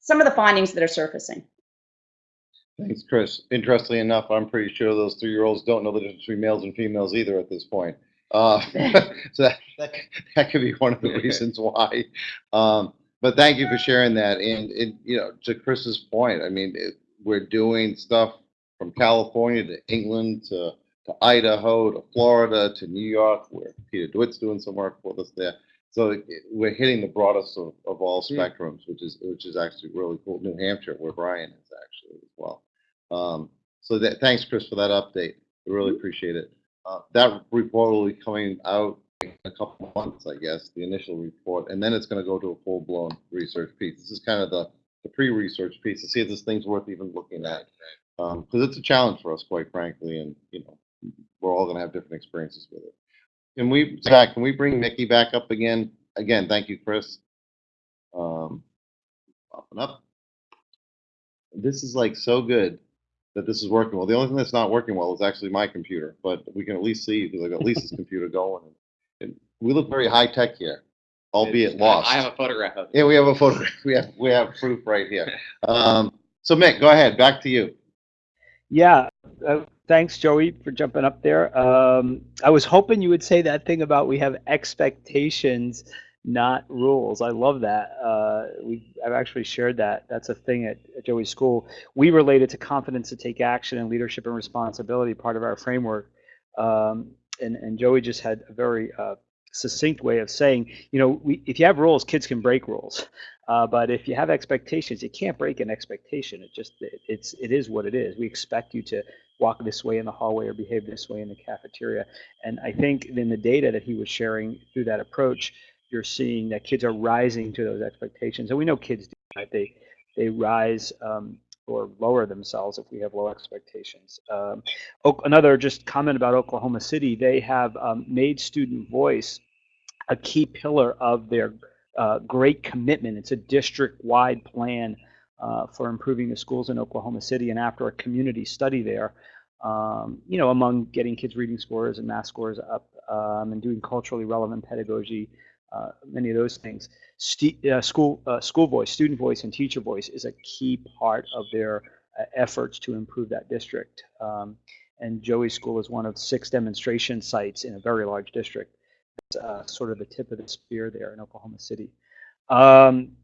some of the findings that are surfacing.
Thanks, Chris. Interestingly enough, I'm pretty sure those three-year-olds don't know the difference between males and females either at this point. Uh, so that, that, that could be one of the reasons why. Um, but thank you for sharing that. And, and you know, to Chris's point, I mean, it, we're doing stuff from California to England to, to Idaho to Florida to New York, where Peter DeWitt's doing some work with us there. So it- we're hitting the broadest of, of all spectrums, which is which is actually really cool. New Hampshire, where Brian is actually as well. Um, so that, thanks, Chris, for that update. I really appreciate it. Uh, that report will be coming out in a couple months, I guess, the initial report, and then it's going to go to a full-blown research piece. This is kind of the, the pre-research piece to see if this thing's worth even looking at. Because it's a challenge for us, quite frankly, and, you know, we're all going to have different experiences with it. Can we, Zach, can we bring Mickey back up again? Again, thank you, Chris. Um, popping up. This is like so good that this is working well. The only thing that's not working well is actually my computer, but we can at least see because I got Lisa's computer going. And we look very high tech here, albeit lost.
I have a photograph of it.
Yeah, we have a photo. We have we have proof right here. Um, so Mick, go ahead. Back to you.
Yeah, uh, thanks, Joey, for jumping up there. Um, I was hoping you would say that thing about we have expectations, not rules. I love that. Uh, we I've actually shared that. That's a thing at, at Joey's school. We relate it to confidence to take action and leadership and responsibility, part of our framework. Um, and and Joey just had a very uh, succinct way of saying, you know, we, if you have rules, kids can break rules. Uh, but if you have expectations, you can't break an expectation. It just it, it's it is what it is. We expect you to walk this way in the hallway or behave this way in the cafeteria. And I think in the data that he was sharing through that approach, you're seeing that kids are rising to those expectations. And we know kids do right? They they rise um, or lower themselves if we have low expectations. Um, another just comment about Oklahoma City. They have um, made student voice a key pillar of their uh, great commitment. It's a district-wide plan uh, for improving the schools in Oklahoma City. And after a community study there, um, you know, among getting kids' reading scores and math scores up um, and doing culturally relevant pedagogy, uh, many of those things. Stu- uh, school uh, school voice, student voice, and teacher voice is a key part of their uh, efforts to improve that district. Um, and Joey School is one of six demonstration sites in a very large district. It's uh, sort of the tip of the spear there in Oklahoma City. Um,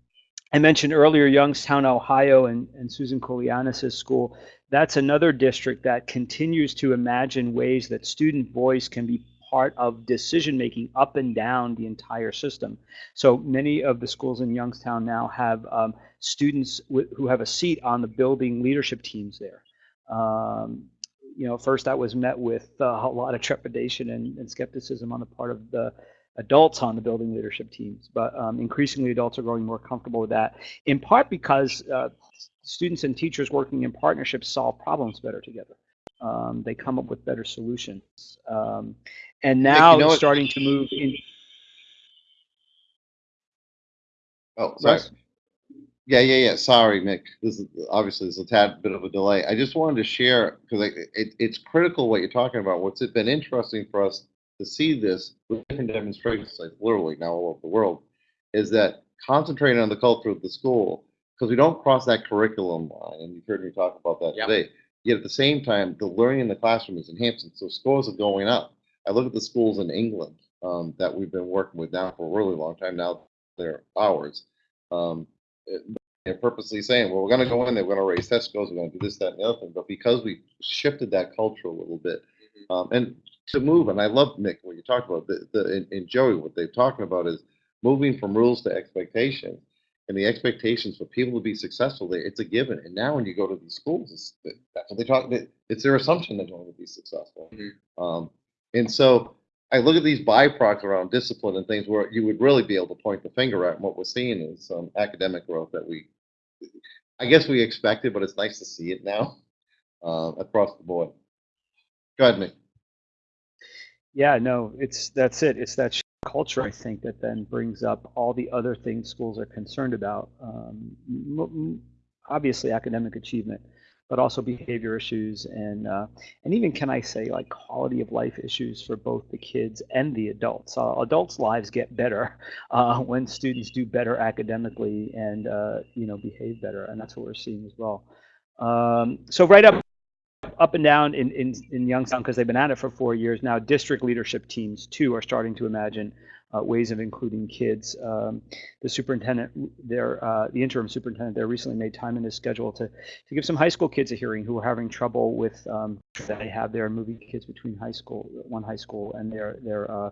I mentioned earlier Youngstown, Ohio, and, and Susan Kolianis' school. That's another district that continues to imagine ways that student voice can be part of decision making up and down the entire system. So many of the schools in Youngstown now have um, students who have a seat on the building leadership teams there. Um, you know, first that was met with uh, a lot of trepidation and, and skepticism on the part of the adults on the building leadership teams, but um, increasingly adults are growing more comfortable with that, in part because uh, students and teachers working in partnerships solve problems better together. Um, they come up with better solutions. Um, and now
you know
it's starting to move in.
Oh, sorry.
Russ?
Yeah, yeah, yeah. Sorry, Mick. This is obviously there's a tad bit of a delay. I just wanted to share because it, it's critical what you're talking about. What's it been interesting for us to see this with different demonstration sites, literally now all over the world, is that concentrating on the culture of the school because we don't cross that curriculum line, and you've heard me talk about that
Yep.
today. Yet at the same time, the learning in the classroom is enhancing, so scores are going up. I look at the schools in England um, that we've been working with now for a really long time. Now they're ours. Um, it- they're purposely saying, well, we're going to go in there, we're going to raise test scores, we're going to do this, that, and the other thing. But because we shifted that culture a little bit, um, and to move, and I love Nick what you talked about. The, the and, and Joey, what they're talking about is moving from rules to expectations, and the expectations for people to be successful. They, it's a given. And now when you go to these schools, it's, that's what they talk. It's their assumption they're going to be successful.
Mhm.
Um, and so I look at these byproducts around discipline and things where you would really be able to point the finger at. And what we're seeing is some academic growth that we, I guess we expected, but it's nice to see it now uh, across the board. Go ahead, Nick.
Yeah, no, it's that's it. It's that culture, I think, that then brings up all the other things schools are concerned about. Um, obviously, academic achievement, but also behavior issues and uh, and even can I say like quality of life issues for both the kids and the adults. Uh, adults' lives get better uh, when students do better academically and uh, you know behave better, and that's what we're seeing as well. Um, so right up up and down in, in, in Youngstown because they've been at it for four years now. District leadership teams too are starting to imagine uh, ways of including kids. Um, the superintendent, there, uh, the interim superintendent, there recently made time in his schedule to to give some high school kids a hearing who are having trouble with um, that they have there moving kids between high school, one high school, and their their uh,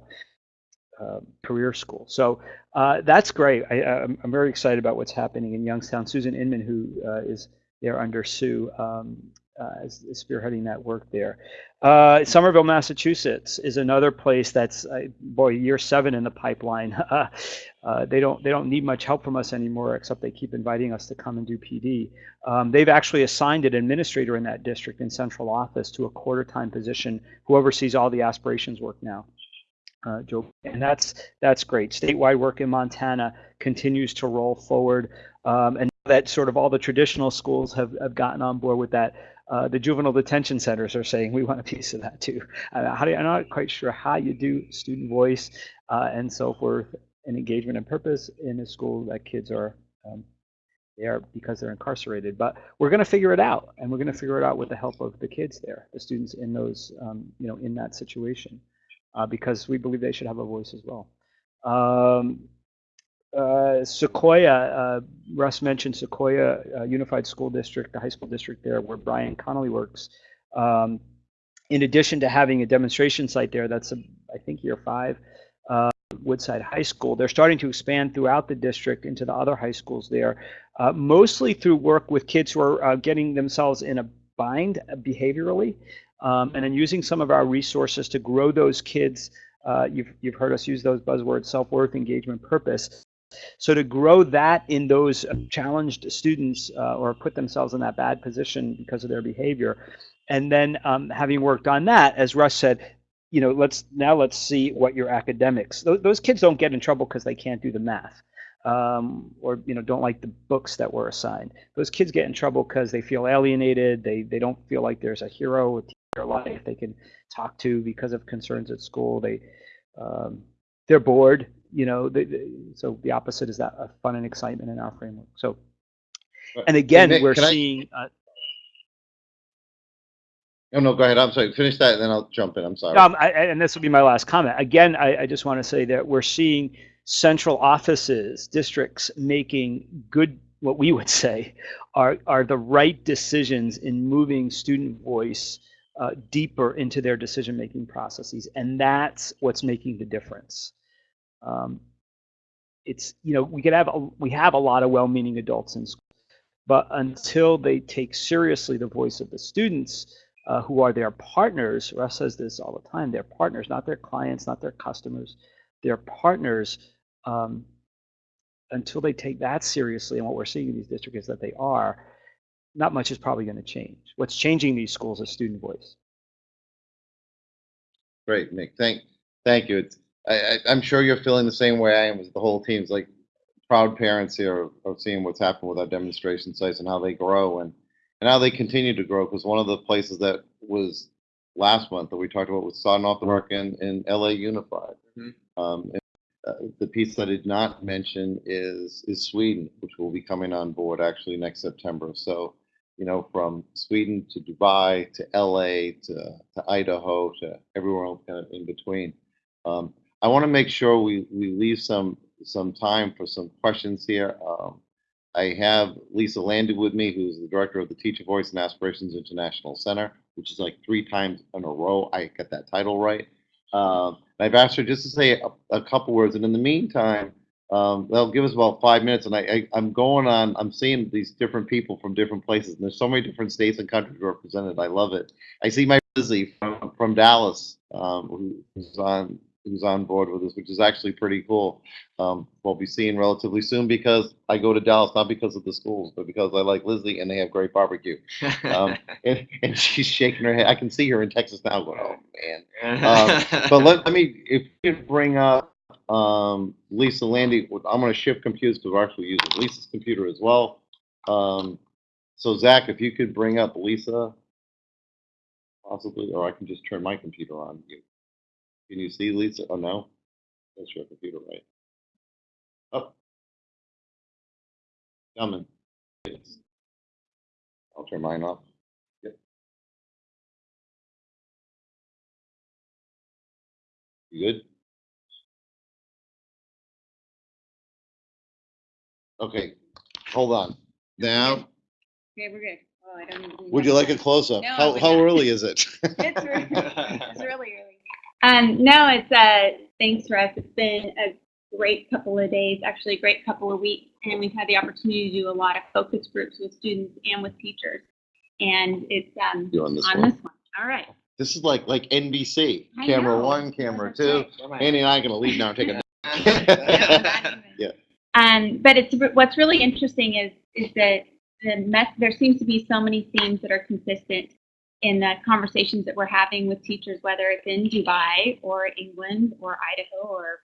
uh, career school. So uh, that's great. I, I'm, I'm very excited about what's happening in Youngstown. Susan Inman, who uh, is there under Sue, um, is, is spearheading that work there. Uh, Somerville, Massachusetts is another place that's uh, boy year seven in the pipeline. uh, they don't they don't need much help from us anymore, except they keep inviting us to come and do PD. Um, they've actually assigned an administrator in that district in central office to a quarter time position who oversees all the aspirations work now. Uh, Joe, and that's that's great. Statewide work in Montana continues to roll forward, um, and that sort of all the traditional schools have, have gotten on board with that. Uh, the juvenile detention centers are saying we want a piece of that too. Uh, how do you, I'm not quite sure how you do student voice uh, and so forth, and engagement and purpose in a school that kids are um, there because they're incarcerated. But we're going to figure it out, and we're going to figure it out with the help of the kids there, the students in those, um, you know, in that situation, uh, because we believe they should have a voice as well. Um, uh, Sequoia, uh, Russ mentioned Sequoia uh, Unified School District, the high school district there where Brian Connolly works. Um, in addition to having a demonstration site there, that's a, I think year five, uh, Woodside High School. They're starting to expand throughout the district into the other high schools there, uh, mostly through work with kids who are getting themselves in a bind behaviorally, um, and then using some of our resources to grow those kids. Uh, you've, you've heard us use those buzzwords, self-worth, engagement, purpose. So to grow that in those challenged students uh, or put themselves in that bad position because of their behavior, and then um, having worked on that, as Russ said, you know, let's now let's see what your academics. Those, those kids don't get in trouble because they can't do the math, um, or you know, don't like the books that were assigned. Those kids get in trouble because they feel alienated. They they don't feel like there's a hero in their life they can talk to because of concerns at school. They um, they're bored. You know, they, they- so the opposite is that uh, fun and excitement in our framework. So, and again,
Nick,
we're
can I-
seeing. Uh,
Oh, no, go ahead. I'm sorry. Finish that and then I'll jump in. I'm sorry.
Um, I- and this will be my last comment. Again, I, I just want to say that we're seeing central offices, districts making good, what we would say, are, are the right decisions in moving student voice uh, deeper into their decision-making processes, and that's what's making the difference. Um, it's you know we could have a, we have a lot of well-meaning adults in school, but until they take seriously the voice of the students, uh, who are their partners. Russ says this all the time. They're partners, not their clients, not their customers. They're partners. Um, until they take that seriously, and what we're seeing in these districts is that they are, not much is probably going to change. What's changing these schools is student voice.
Great, Nick. Thank, thank you. It's, I, I, I'm sure you're feeling the same way I am as the whole team's like proud parents here of, of seeing what's happened with our demonstration sites and how they grow and, and how they continue to grow. Because one of the places that was last month that we talked about was starting off the work in, in LA Unified.
Mhm.
Um, and, uh, the piece I did not mention is, is Sweden, which will be coming on board actually next September. So, you know, from Sweden to Dubai to LA to, to Idaho to everywhere else kind of in between. Um, I want to make sure we, we leave some some time for some questions here. Um, I have Lisa Landy with me, who's the director of the Teacher Voice and Aspirations International Center, which is like three times in a row I get that title right. Um, I've asked her just to say a, a couple words, and in the meantime, um, they'll give us about five minutes. And I, I, I'm going on. I'm seeing these different people from different places, and there's so many different states and countries represented. I love it. I see my Lizzie from, from Dallas, um, who's on who's on board with us, which is actually pretty cool. Um, we'll be seeing relatively soon because I go to Dallas not because of the schools, but because I like Lizzie and they have great barbecue. Um, and, and she's shaking her head. I can see her in Texas now going, oh man. Um, but let, let me, if you could bring up um, Lisa Landy, I'm going to shift computers because we're actually using Lisa's computer as well. Um, so Zach, if you could bring up Lisa, possibly, or I can just turn my computer on. You- Can you see Lisa? Oh no, that's your computer, right? Up. Coming. Yes. I'll turn mine off. Yep. You good? Okay, hold on. Now,
Okay, we're good. Oh, I don't even.
would you like a close-up?
No, I
How,
would
how
not.
early is it?
It's really, it's really early. Um, no, it's, uh, thanks, Russ. It's been a great couple of days, actually a great couple of weeks. And we've had the opportunity to do a lot of focus groups with students and with teachers. And it's, um,
You're on this
on
one.
this one. All right.
This is like, like NBC,
I
camera
know.
one, camera
That's
two.
right.
Andy and I are gonna leave now and take a.
Yeah.
Yeah.
Um, but it's what's really interesting is is that the mess, there seems to be so many themes that are consistent in the conversations that we're having with teachers, whether it's in Dubai or England or Idaho or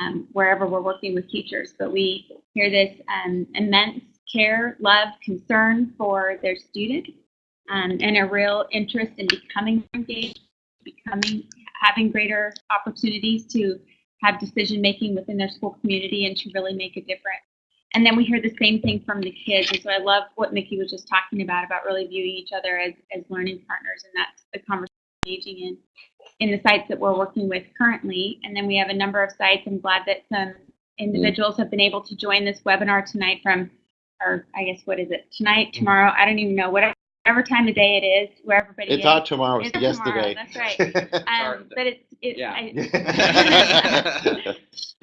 um, wherever we're working with teachers. But we hear this um, immense care, love, concern for their students, um, and a real interest in becoming engaged, becoming having greater opportunities to have decision making within their school community and to really make a difference. And then we hear the same thing from the kids. And so I love what Mickey was just talking about, about really viewing each other as, as learning partners. And that's the conversation we're engaging in in the sites that we're working with currently. And then we have a number of sites. I'm glad that some individuals have been able to join this webinar tonight from, or I guess, what is it, tonight, mm-hmm. tomorrow? I don't even know, whatever, whatever time of day it is, where everybody
It's
is.
not tomorrow, it's
It's tomorrow,
yesterday.
that's right. Um, but it's, it's,
Yeah.
I,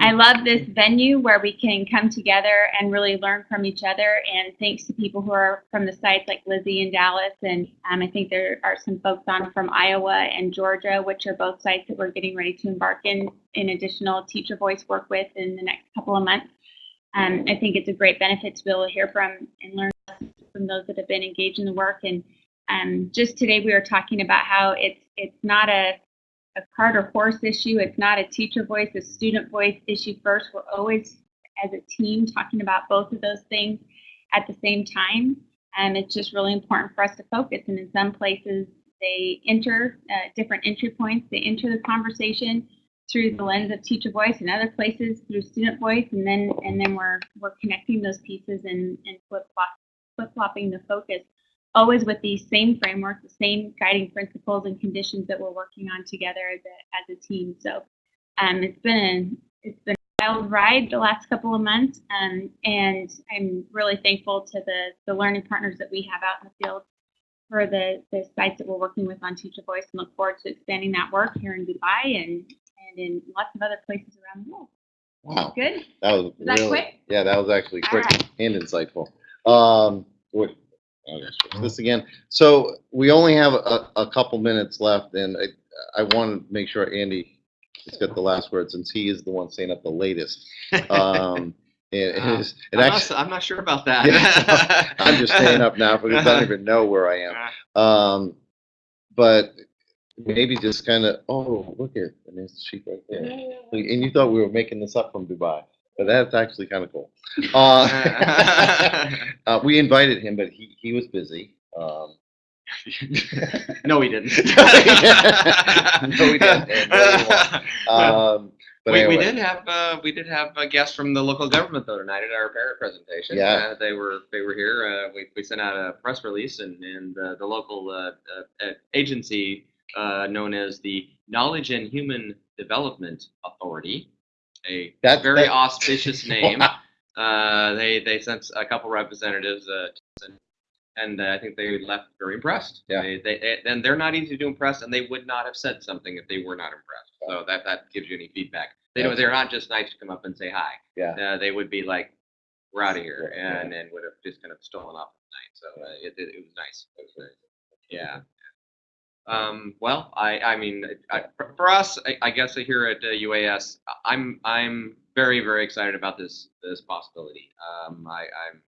I love this venue where we can come together and really learn from each other. And thanks to people who are from the sites like Lizzie in Dallas, and um, I think there are some folks on from Iowa and Georgia, which are both sites that we're getting ready to embark in in additional teacher voice work with in the next couple of months. Um, I think it's a great benefit to be able to hear from and learn from those that have been engaged in the work. And um, just today we were talking about how it's it's not a a cart or horse issue. It's not a teacher voice, a student voice issue first. We're always, as a team, talking about both of those things at the same time. And it's just really important for us to focus. And in some places, they enter uh, different entry points, they enter the conversation. through the lens of teacher voice and other places through student voice, and then and then we're we're connecting those pieces and and flip flop flip flopping the focus, always with the same frameworks, the same guiding principles and conditions that we're working on together as a as a team. So, um, it's been a, it's been a wild ride the last couple of months, um, and I'm really thankful to the the learning partners that we have out in the field for the, the sites that we're working with on Teacher Voice and look forward to expanding that work here in Dubai and, and in lots of other places around the world.
Wow,
Good?
that was
Was that
really,
quick?
yeah, that was actually quick
right.
and insightful. Um, wait, just switch this again. So we only have a, a couple minutes left and I, I want to make sure Andy has got the last word since he is the one staying up the latest. Um, and,
Uh,
and
I'm,
actually,
not, I'm not sure about that.
Yeah, I'm just staying up now because I don't even know where I am. Um, but maybe just kind of, oh, look at, and there's the sheep right there. And you thought we were making this up from Dubai, but that's actually kind of cool. Uh, uh, we invited him, but he, he was busy. Um,
no, we didn't.
No, we didn't. No, um, but
we, we did have uh, we did have a guest from the local government though tonight at our parent presentation.
Yeah.
uh, they were they were here. Uh, we, we sent out a press release, and and uh, the local uh, uh, uh, agency uh, known as the Knowledge and Human Development Authority, a
That-
very
that-
auspicious name. Uh, they they sent a couple representatives, uh, and, and uh, I think they left very impressed.
Yeah.
They, they, and they're not easy to impress, and they would not have said something if they were not impressed. So that that gives you any feedback. They don't, they're not just nice to come up and say hi.
Yeah.
Uh, they would be like, "We're out of here,"
Yeah,
and and would have just kind of stolen off the night. So uh, it, it, it was nice. It was nice. Yeah. Um, well, I, I mean, I, for us, I, I guess here at uh, UAS, I'm, I'm very, very excited about this, this possibility. Um, I, I'm,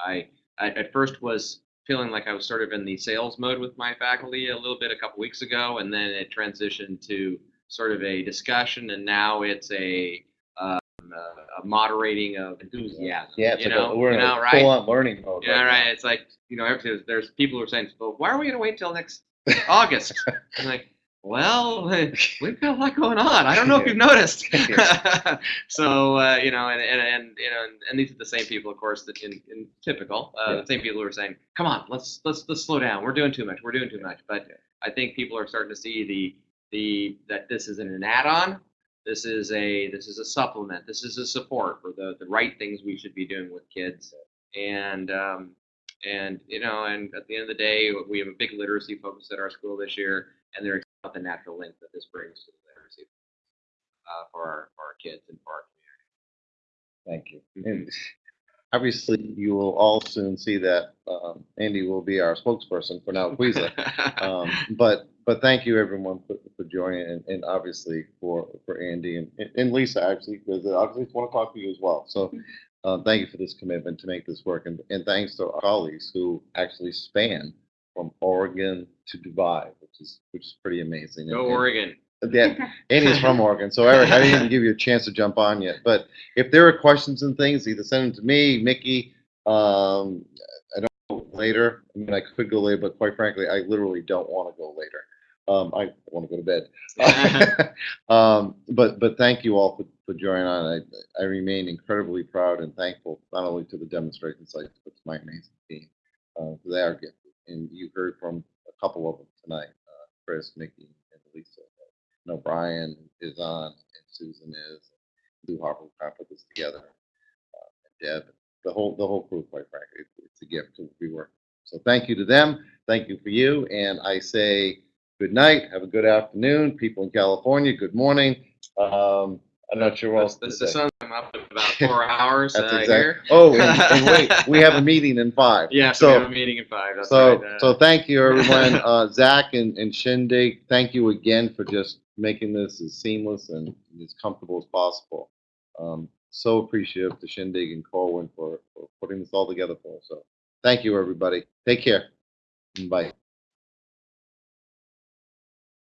I, I at first was feeling like I was sort of in the sales mode with my faculty a little bit a couple weeks ago, and then it transitioned to sort of a discussion, and now it's a, um, a, a moderating of enthusiasm.
yeah, it's
you
like a- we're
you
in
know,
a
right?
full-on learning mode.
Yeah,
now.
right. It's like you know. There's people who are saying, "Well, why are we going to wait till next August?" I'm like, "Well, we've got a lot going on. I don't know if you've noticed." so uh, you know, and, and and you know, and, and these are the same people, of course, that in, in typical, uh,
Yeah.
the same people who are saying, "Come on, let's let's let's slow down. We're doing too much. We're doing too much." But I think people are starting to see the the that this isn't an add-on. This is a this is a supplement. This is a support for the the right things we should be doing with kids. And um, and you know, and at the end of the day, we have a big literacy focus at our school this year, and they're about the natural link that this brings to the literacy uh, for our for our kids and for our community.
Thank you. And obviously, you will all soon see that um, Andy will be our spokesperson for now QISA. Um, but but thank you everyone for, for joining and, and obviously for for Andy and, and Lisa actually because obviously want to talk to you as well. So um, thank you for this commitment to make this work and, and thanks to our colleagues who actually span from Oregon to Dubai, which is which is pretty amazing.
Go
And- and-
Oregon!
yeah, Andy's from Oregon, so Eric, I didn't even give you a chance to jump on yet. But if there are questions and things, either send them to me, Mickey. Um, I don't know later. I mean, I could go later, but quite frankly, I literally don't want to go later. Um, I want to go to bed. um, but but thank you all for, for joining on. I I remain incredibly proud and thankful not only to the demonstration sites but to my amazing team. Uh, they are gifted, and you heard from a couple of them tonight: uh, Chris, Mickey, and Lisa. I know Brian is on, and Susan is, Lou Harper put this together, uh, and Deb, the whole the whole crew. Quite frankly, it's, it's a gift to be working. So thank you to them. Thank you for you, and I say good night. Have a good afternoon, people in California. Good morning. Um, I'm not sure what else.
The
say.
sun's come up in about four hours.
That's
uh,
exactly.
here.
Oh, and, and wait, we have a meeting in five.
Yeah, so we have a meeting in five. That's
so,
right. uh,
so thank you, everyone. Uh, Zach and, and Shindig, thank you again for just making this as seamless and as comfortable as possible. Um, so appreciative to Shindig and Corwin for, for putting this all together for us. So thank you, everybody. Take care. Bye.